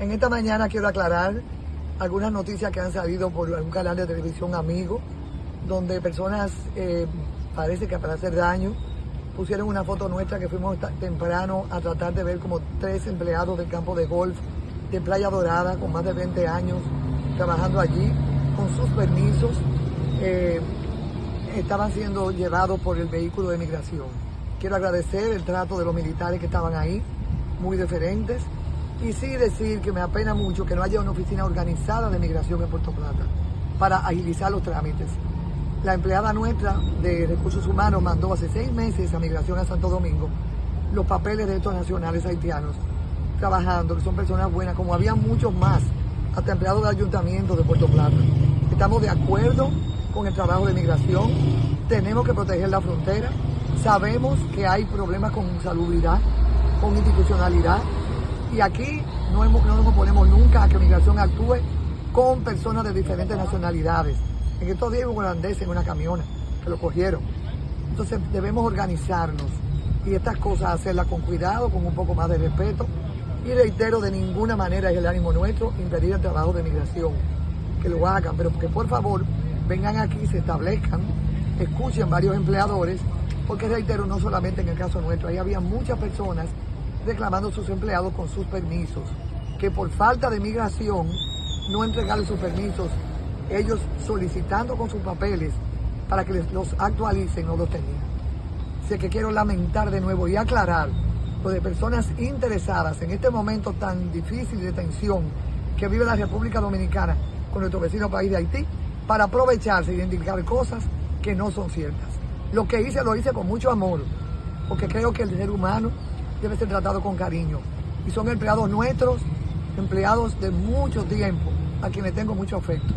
En esta mañana quiero aclarar algunas noticias que han salido por algún canal de televisión amigo, donde personas, eh, parece que para hacer daño, pusieron una foto nuestra que fuimos temprano a tratar de ver como tres empleados del campo de golf de Playa Dorada con más de 20 años trabajando allí con sus permisos. Eh, estaban siendo llevados por el vehículo de migración. Quiero agradecer el trato de los militares que estaban ahí, muy diferentes y sí decir que me apena mucho que no haya una oficina organizada de migración en Puerto Plata para agilizar los trámites. La empleada nuestra de Recursos Humanos mandó hace seis meses a Migración a Santo Domingo los papeles de estos nacionales haitianos trabajando, que son personas buenas, como había muchos más, hasta empleados del ayuntamiento de Puerto Plata. Estamos de acuerdo con el trabajo de migración, tenemos que proteger la frontera, sabemos que hay problemas con salubridad, con institucionalidad, y aquí no, nos oponemos nunca a que migración actúe con personas de diferentes nacionalidades. En estos días un holandés en una camiona que lo cogieron. Entonces debemos organizarnos y estas cosas hacerlas con cuidado, con un poco más de respeto. Y reitero, de ninguna manera es el ánimo nuestro impedir el trabajo de migración. Que lo hagan, pero que por favor vengan aquí, se establezcan, escuchen varios empleadores, porque reitero, no solamente en el caso nuestro, ahí había muchas personas reclamando a sus empleados con sus permisos, que por falta de migración no entregaron sus permisos, ellos solicitando con sus papeles para que los actualicen, no los tenían. Así que quiero lamentar de nuevo y aclarar lo de personas interesadas en este momento tan difícil de tensión que vive la República Dominicana con nuestro vecino país de Haití, para aprovecharse y identificar cosas que no son ciertas. Lo que hice lo hice con mucho amor, porque creo que el ser humano debe ser tratado con cariño. Y son empleados nuestros, empleados de mucho tiempo, a quienes tengo mucho afecto.